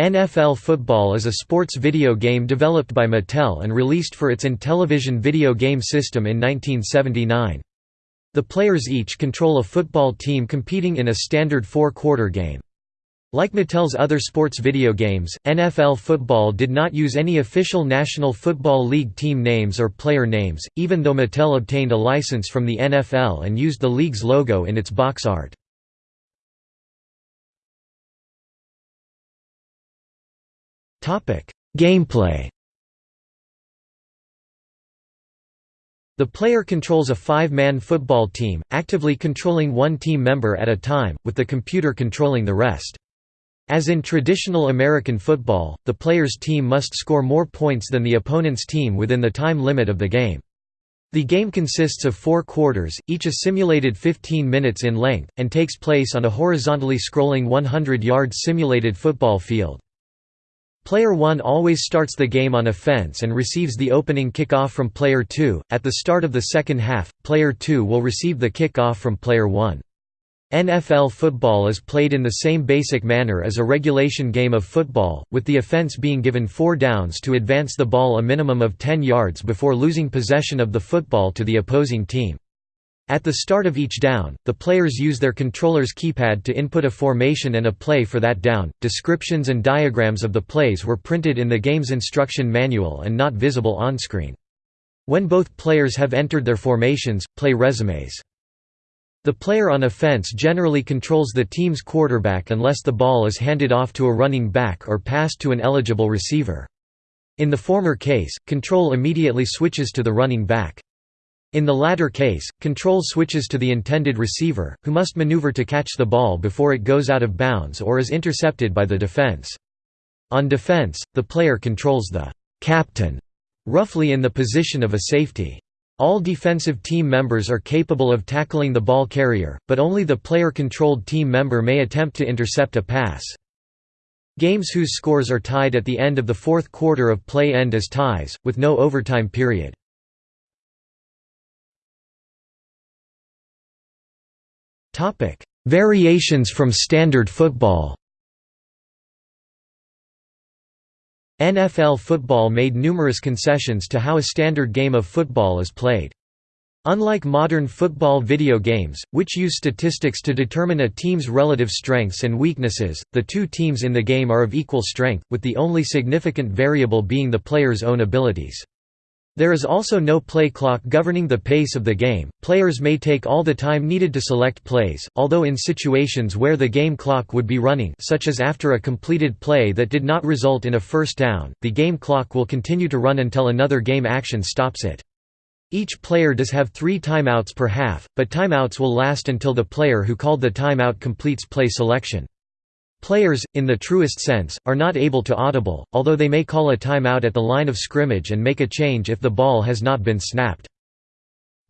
NFL Football is a sports video game developed by Mattel and released for its Intellivision video game system in 1979. The players each control a football team competing in a standard four-quarter game. Like Mattel's other sports video games, NFL Football did not use any official National Football League team names or player names, even though Mattel obtained a license from the NFL and used the league's logo in its box art. Gameplay The player controls a five-man football team, actively controlling one team member at a time, with the computer controlling the rest. As in traditional American football, the player's team must score more points than the opponent's team within the time limit of the game. The game consists of four quarters, each a simulated 15 minutes in length, and takes place on a horizontally scrolling 100-yard simulated football field. Player 1 always starts the game on offense and receives the opening kickoff from player 2. At the start of the second half, player 2 will receive the kickoff from player 1. NFL football is played in the same basic manner as a regulation game of football, with the offense being given four downs to advance the ball a minimum of 10 yards before losing possession of the football to the opposing team. At the start of each down, the players use their controller's keypad to input a formation and a play for that down. Descriptions and diagrams of the plays were printed in the game's instruction manual and not visible on-screen. When both players have entered their formations, play resumes. The player on offense generally controls the team's quarterback unless the ball is handed off to a running back or passed to an eligible receiver. In the former case, control immediately switches to the running back. In the latter case, control switches to the intended receiver, who must maneuver to catch the ball before it goes out of bounds or is intercepted by the defense. On defense, the player controls the captain, roughly in the position of a safety. All defensive team members are capable of tackling the ball carrier, but only the player-controlled team member may attempt to intercept a pass. Games whose scores are tied at the end of the fourth quarter of play end as ties, with no overtime period. Variations from standard football NFL football made numerous concessions to how a standard game of football is played. Unlike modern football video games, which use statistics to determine a team's relative strengths and weaknesses, the two teams in the game are of equal strength, with the only significant variable being the player's own abilities. There is also no play clock governing the pace of the game. Players may take all the time needed to select plays, although in situations where the game clock would be running, such as after a completed play that did not result in a first down, the game clock will continue to run until another game action stops it. Each player does have three timeouts per half, but timeouts will last until the player who called the timeout completes play selection. Players, in the truest sense, are not able to audible, although they may call a timeout at the line of scrimmage and make a change if the ball has not been snapped.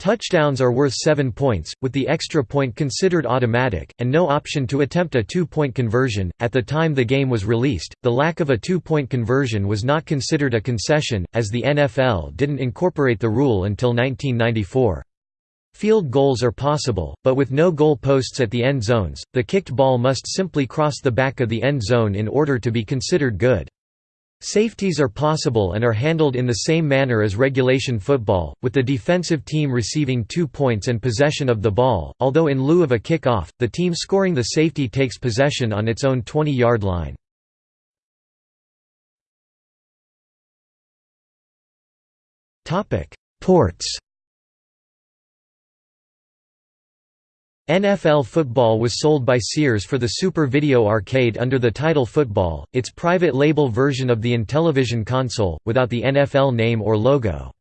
Touchdowns are worth 7 points, with the extra point considered automatic, and no option to attempt a two point conversion. At the time the game was released, the lack of a two point conversion was not considered a concession, as the NFL didn't incorporate the rule until 1994. Field goals are possible, but with no goal posts at the end zones, the kicked ball must simply cross the back of the end zone in order to be considered good. Safeties are possible and are handled in the same manner as regulation football, with the defensive team receiving two points and possession of the ball, although in lieu of a kick-off, the team scoring the safety takes possession on its own 20-yard line. Ports NFL Football was sold by Sears for the Super Video Arcade under the title Football, its private label version of the Intellivision console, without the NFL name or logo.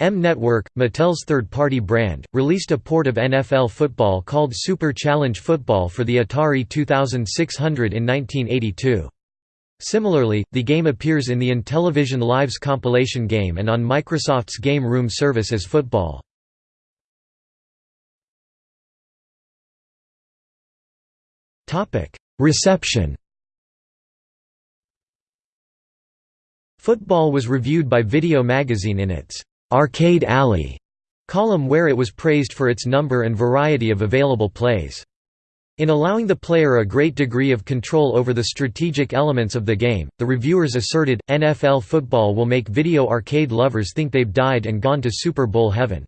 M Network, Mattel's third-party brand, released a port of NFL Football called Super Challenge Football for the Atari 2600 in 1982. Similarly, the game appears in the Intellivision Lives compilation game and on Microsoft's Game Room service as Football. Reception Football was reviewed by Video Magazine in its "'Arcade Alley' column where it was praised for its number and variety of available plays. In allowing the player a great degree of control over the strategic elements of the game, the reviewers asserted, NFL football will make video arcade lovers think they've died and gone to Super Bowl heaven.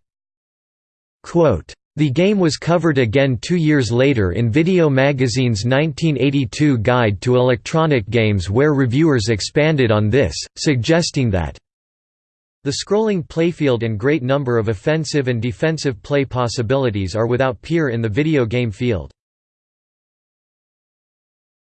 Quote, the game was covered again two years later in Video Magazine's 1982 Guide to Electronic Games where reviewers expanded on this, suggesting that the scrolling playfield and great number of offensive and defensive play possibilities are without peer in the video game field.